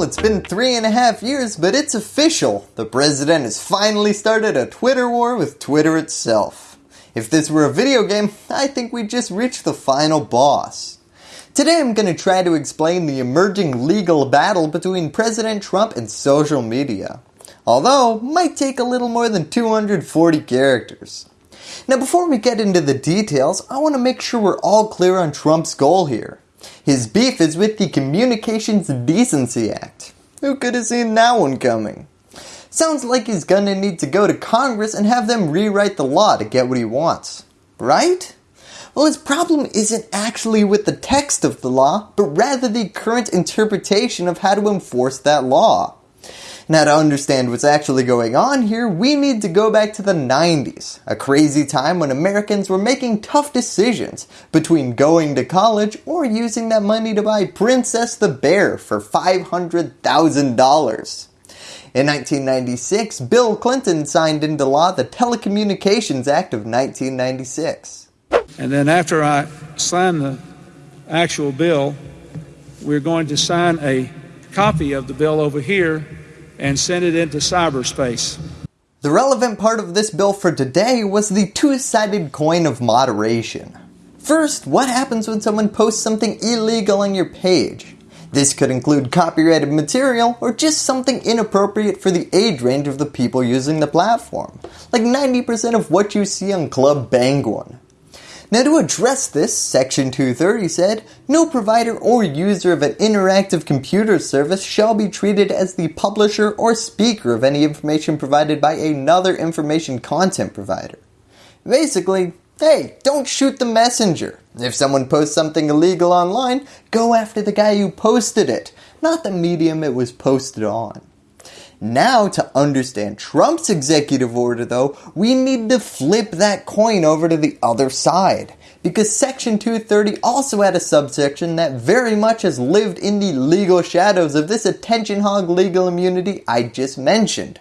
Well, it's been three and a half years, but it's official. The president has finally started a Twitter war with Twitter itself. If this were a video game, I think we'd just reach the final boss. Today I'm going to try to explain the emerging legal battle between President Trump and social media. Although, might take a little more than 240 characters. Now before we get into the details, I want to make sure we're all clear on Trump's goal here. His beef is with the Communications Decency Act. Who could have seen that one coming? Sounds like he's gonna need to go to Congress and have them rewrite the law to get what he wants. Right? Well his problem isn't actually with the text of the law, but rather the current interpretation of how to enforce that law. Now to understand what's actually going on here, we need to go back to the 90s, a crazy time when Americans were making tough decisions between going to college or using that money to buy Princess the Bear for $500,000. In 1996, Bill Clinton signed into law the Telecommunications Act of 1996. And then after I sign the actual bill, we're going to sign a copy of the bill over here and send it into cyberspace. The relevant part of this bill for today was the two-sided coin of moderation. First, what happens when someone posts something illegal on your page? This could include copyrighted material or just something inappropriate for the age range of the people using the platform, like 90% of what you see on Club Penguin. Now to address this, section 230 said, no provider or user of an interactive computer service shall be treated as the publisher or speaker of any information provided by another information content provider. Basically, hey, don't shoot the messenger. If someone posts something illegal online, go after the guy who posted it, not the medium it was posted on. Now to understand Trump's executive order though, we need to flip that coin over to the other side. Because section 230 also had a subsection that very much has lived in the legal shadows of this attention hog legal immunity I just mentioned.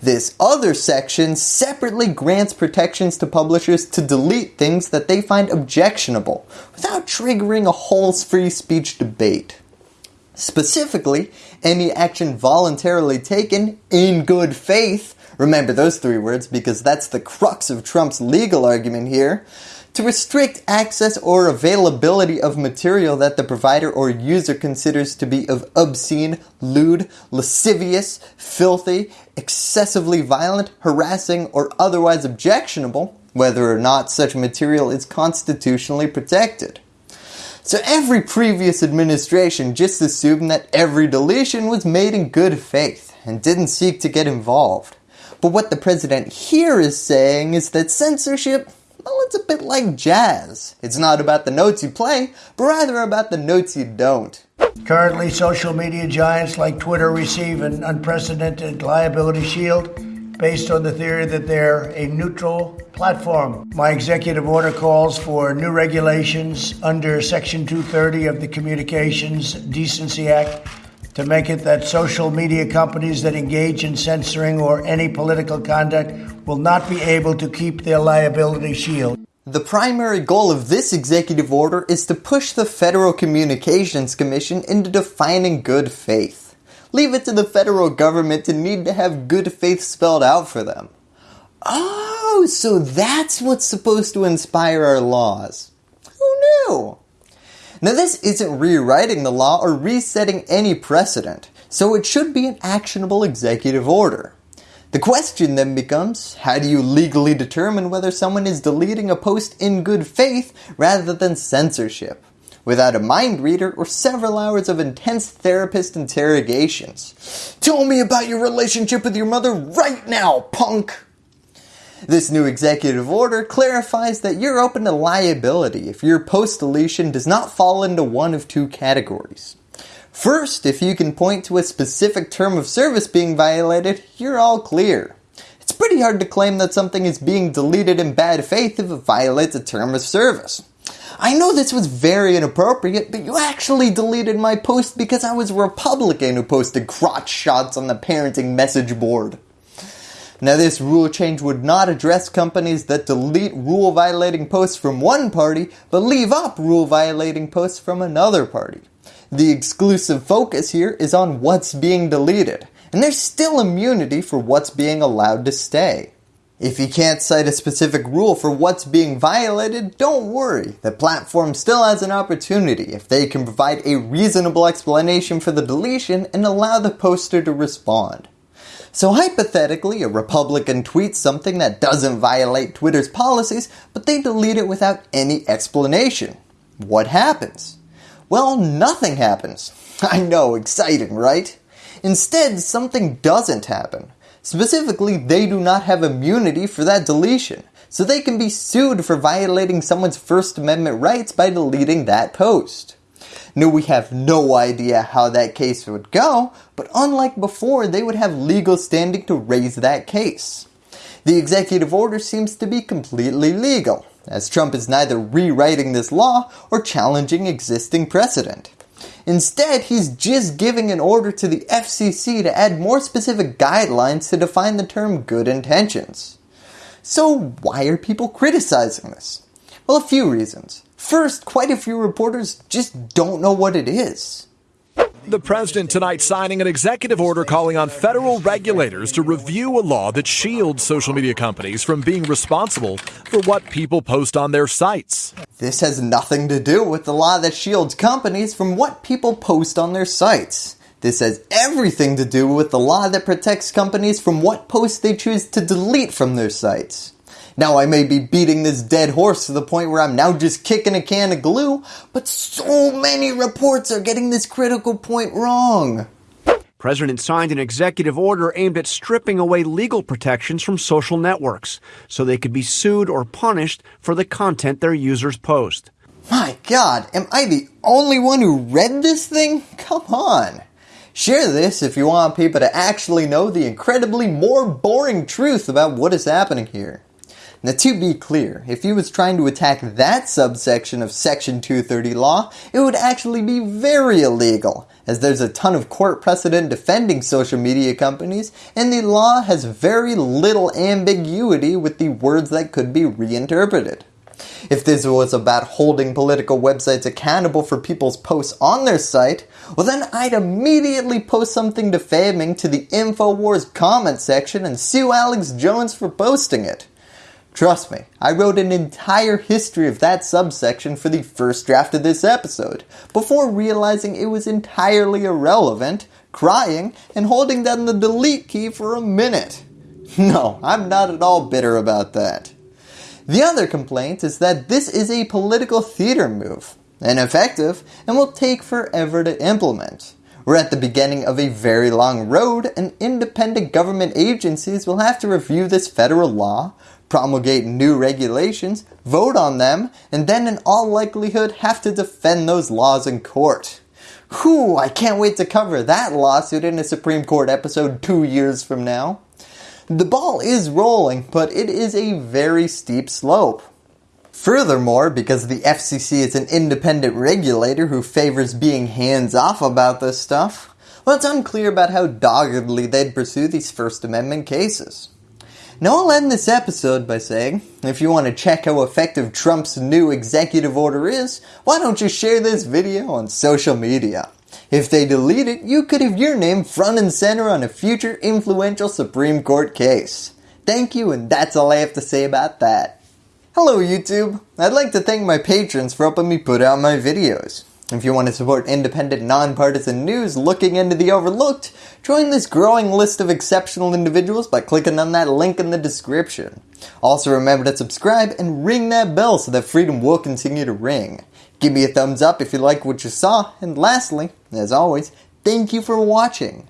This other section separately grants protections to publishers to delete things that they find objectionable without triggering a whole free speech debate. Specifically, any action voluntarily taken in good faith, remember those three words because that's the crux of Trump's legal argument here, to restrict access or availability of material that the provider or user considers to be of obscene, lewd, lascivious, filthy, excessively violent, harassing, or otherwise objectionable, whether or not such material is constitutionally protected. So every previous administration just assumed that every deletion was made in good faith and didn't seek to get involved. But what the president here is saying is that censorship, well it's a bit like jazz. It's not about the notes you play, but rather about the notes you don't. Currently, social media giants like Twitter receive an unprecedented liability shield based on the theory that they're a neutral platform. My executive order calls for new regulations under Section 230 of the Communications Decency Act to make it that social media companies that engage in censoring or any political conduct will not be able to keep their liability shield. The primary goal of this executive order is to push the Federal Communications Commission into defining good faith. Leave it to the federal government to need to have good faith spelled out for them. Oh, so that's what's supposed to inspire our laws. Who knew? Now this isn't rewriting the law or resetting any precedent, so it should be an actionable executive order. The question then becomes, how do you legally determine whether someone is deleting a post in good faith rather than censorship? Without a mind reader or several hours of intense therapist interrogations. Tell me about your relationship with your mother right now, punk! This new executive order clarifies that you're open to liability if your post deletion does not fall into one of two categories. First, if you can point to a specific term of service being violated, you're all clear. It's pretty hard to claim that something is being deleted in bad faith if it violates a term of service. I know this was very inappropriate, but you actually deleted my post because I was a Republican who posted crotch shots on the parenting message board. Now this rule change would not address companies that delete rule violating posts from one party but leave up rule violating posts from another party. The exclusive focus here is on what's being deleted, and there's still immunity for what's being allowed to stay. If you can't cite a specific rule for what's being violated, don't worry. The platform still has an opportunity if they can provide a reasonable explanation for the deletion and allow the poster to respond. So hypothetically, a Republican tweets something that doesn't violate Twitter's policies, but they delete it without any explanation. What happens? Well, nothing happens. I know, exciting, right? Instead, something doesn't happen. Specifically, they do not have immunity for that deletion, so they can be sued for violating someone's First Amendment rights by deleting that post. Now we have no idea how that case would go, but unlike before, they would have legal standing to raise that case. The executive order seems to be completely legal, as Trump is neither rewriting this law or challenging existing precedent. Instead, he's just giving an order to the FCC to add more specific guidelines to define the term good intentions. So why are people criticizing this? Well, a few reasons. First, quite a few reporters just don't know what it is. The president tonight signing an executive order calling on federal regulators to review a law that shields social media companies from being responsible for what people post on their sites. This has nothing to do with the law that shields companies from what people post on their sites. This has everything to do with the law that protects companies from what posts they choose to delete from their sites. Now I may be beating this dead horse to the point where I'm now just kicking a can of glue, but so many reports are getting this critical point wrong. President signed an executive order aimed at stripping away legal protections from social networks so they could be sued or punished for the content their users post. My god, am I the only one who read this thing? Come on. Share this if you want people to actually know the incredibly more boring truth about what is happening here. Now to be clear, if he was trying to attack that subsection of section 230 law, it would actually be very illegal, as there's a ton of court precedent defending social media companies, and the law has very little ambiguity with the words that could be reinterpreted. If this was about holding political websites accountable for people's posts on their site, well then I'd immediately post something defaming to the InfoWars comment section and sue Alex Jones for posting it. Trust me, I wrote an entire history of that subsection for the first draft of this episode, before realizing it was entirely irrelevant, crying, and holding down the delete key for a minute. No, I'm not at all bitter about that. The other complaint is that this is a political theater move, ineffective, and will take forever to implement. We're at the beginning of a very long road and independent government agencies will have to review this federal law, promulgate new regulations, vote on them, and then in all likelihood have to defend those laws in court. Whew, I can't wait to cover that lawsuit in a Supreme Court episode two years from now. The ball is rolling, but it is a very steep slope. Furthermore, because the FCC is an independent regulator who favors being hands off about this stuff, well it's unclear about how doggedly they'd pursue these First Amendment cases. Now I'll end this episode by saying, if you want to check how effective Trump's new executive order is, why don't you share this video on social media. If they delete it, you could have your name front and center on a future influential Supreme Court case. Thank you and that's all I have to say about that. Hello YouTube! I'd like to thank my patrons for helping me put out my videos. If you want to support independent, nonpartisan news looking into the overlooked, join this growing list of exceptional individuals by clicking on that link in the description. Also remember to subscribe and ring that bell so that freedom will continue to ring. Give me a thumbs up if you like what you saw, and lastly, as always, thank you for watching.